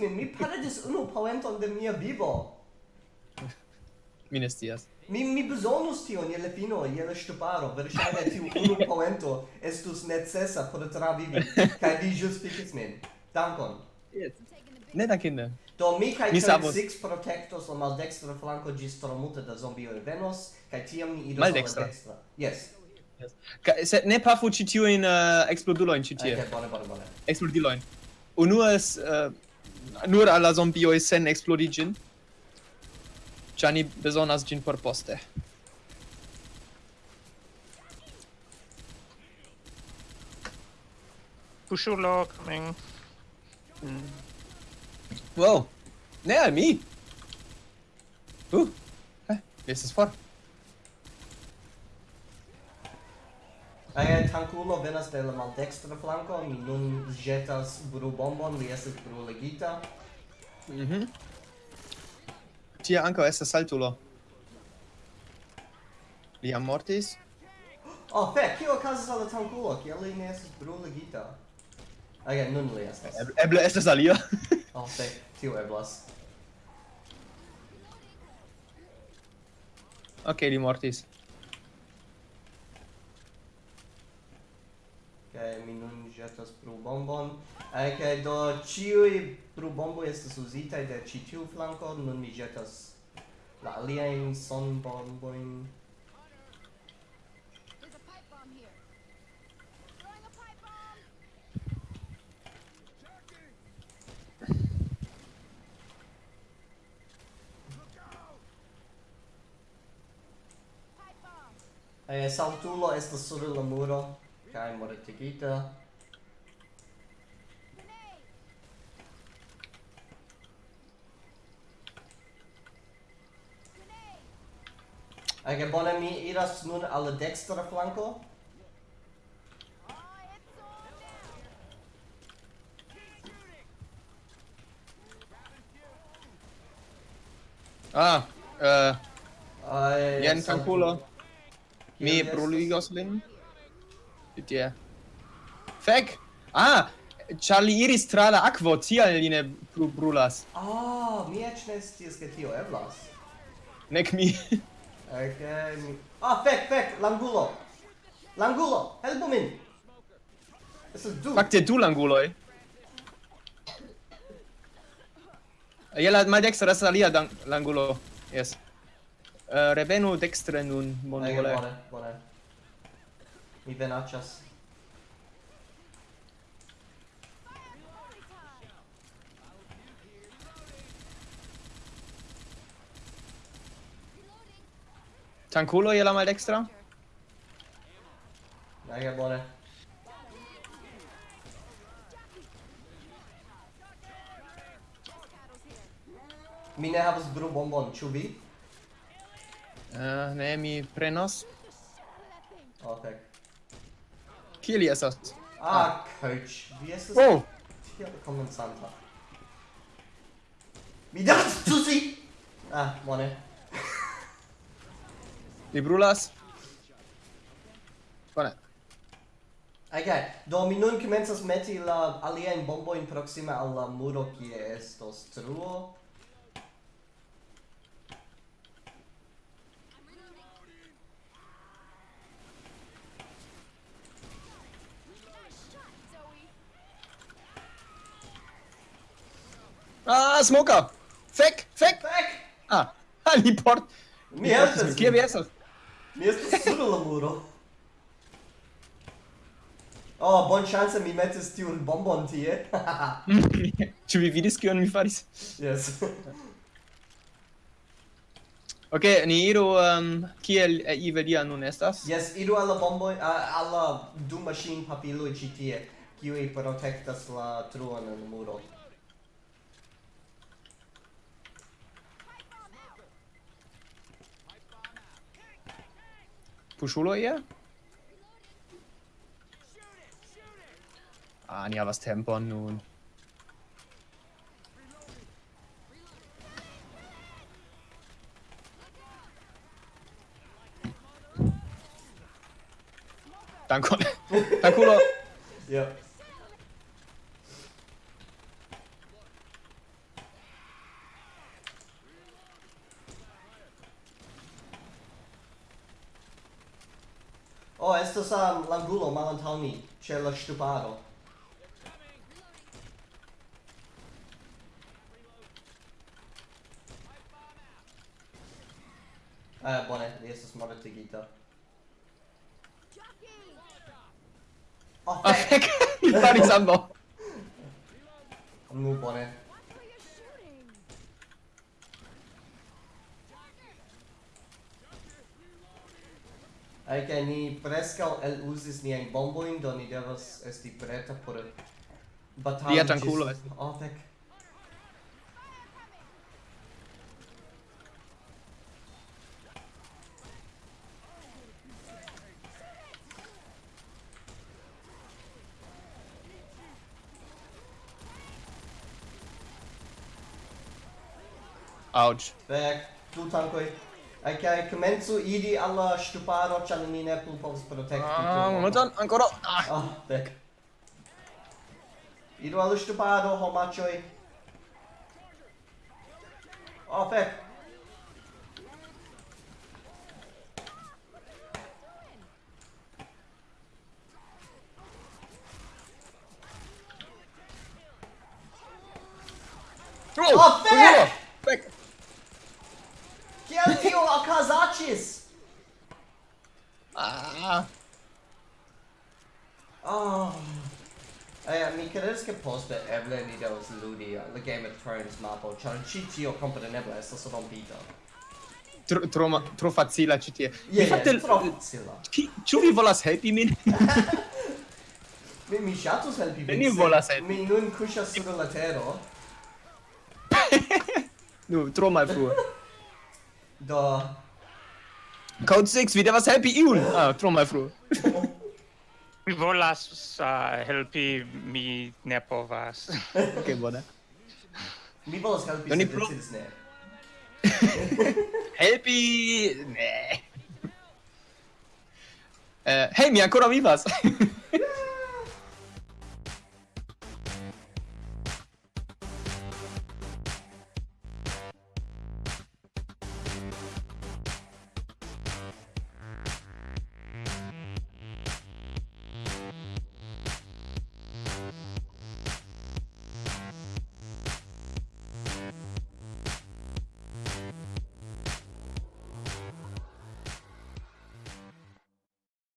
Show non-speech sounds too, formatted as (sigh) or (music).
min, mi paradis unu poenton de mia vivo. Mi ne stias. Mi mi bezonus tion je la fino, je la ŝtuparo, verŝajne tiu unu (laughs) poento estus necesa por travivi (laughs) kaj vi ĝustiĝis min. Dankon. Yes. Ne dankinde. Do mi kaj six protectos la maldekstra flanko ĝis multe da zombioj venos kaj tiam ni idos maldekstra. maldekstra. Yes. Yes. Ka, se ne pafu ci tiu in uh, explodulo in ci tie. Okay, bone, bone, bone. Eksplodilojn. es... uh, nur alla la sen eksplodi ĝin. Ĉar ni bezonas gin por poste. Puŝulo coming. Mm. Wow. Ne al mi. Uh. Eh, estas for. Aia tankulo venas de la maldekstra flanko, mi nun ĵetas brubombon, li estas bruligita. Mhm. Mm Tie ankaŭ estas saltulo. Li jam mortis? Oh, fek, kio okazas al la tankulo? Kiel li ne estas bruligita? Aia, nun li estas. Eble estas alia. (laughs) oh, fek, tio eblas. Ok, li mortis. kaj mi nun ĵetas brulbombon eh, kaj do ĉiuj brulbomboj estas uzitaj de ĉi tiu flanko nun mi jetas la aliajn sonbombojn. Eh, saltulo estas sur la muro kaj mortigita. Ege okay, bone mi iras nun al dekstra flanko. Ah, eh uh, jen tankulo. Mi bruligos lin tie. Fek! Ah! Ĉar li iris tra la akvo, tial li ne plu brulas. Ah, mi eĉ ne scias ke tio eblas. Nek mi. Okay, mi... Ah, fek, fek, langulo! Langulo, helpu min! Estas du! Fakte du languloj. Je la maldekstra estas alia langulo. Yes. Eh, uh, revenu dekstre nun, bonvole. Bone, bone. Mi venacias. Tankulo je la maldextra? Mega bone. Mi ne havas bru bombon, ĉu vi? Uh, ne, mi prenos. Oh, okay. Kie li estas? Ah, coach. Vi estas... Oh! Tiel komencanta. Mi devas tusi! Ah, bone. (laughs) Li brulas? Bone. Okay, do mi nun komencas meti la aliajn bombojn proksime al la muro kie estos truo. Ah, smoka! Fek, fek! Fek! Ah, ali port... Mi estas! Kie vi estas? Mi estas sur la muro. Oh, bon chance mi metis tiun bombon tie. (laughs) Ĉu vi vidis kion mi faris? Yes. (laughs) Ok, ni iru um, kiel eh, Iveria nun estas? Yes, iru alla bomboi, uh, alla du machine ĉi tie, kiuj protektas la truon en muro. Pushulo eher? Ah, ja, was tempern nun? Danke. (laughs) Danke, Ja. estas um, l'angulo malantaŭ ni, ĉe la ŝtuparo. Ah, bone, li estas mortigita. Oh, fek! Mi faris ambaŭ! Nu, bone. Ai che ni prescal el usis ni en bomboin, do ni devas esti preta por batali. Dia tranquillo esti. Oh, tec. Ouch. Back, two tankoi. Kaj komencu iri alla ŝtuparo, ĉar ni ne plu povas protekti. Ah, momenton, ancora. Ah, ah oh, dek. Iru alla ŝtuparo, homaĉoj. Oh, fek. Oh, oh fek! kazacis! Ah. Oh. Eh, mi credes che poste eble ni devas ludi la Game of Thrones mapo, ĉar ĉi tio kompreneble estas rompita. Tro, tro, tro facila ĉi tie. Yeah, fakte tro facila. Ĉu vi volas helpi min? (laughs) mi mi ŝatus helpi vin. Mi volas helpi. Mi nun kuŝas sur la tero. (laughs) Nu, tro malfrue. Do... Code 6, vi devas helpi iun! Ah, tro malfrue. (laughs) Mi volas uh, helpi, mi ne povas. (laughs) ok, bona. Mi volas helpi, Oni pro... decidis ne. (laughs) helpi... Ne. Eh, uh, hei, mi ancora vivas!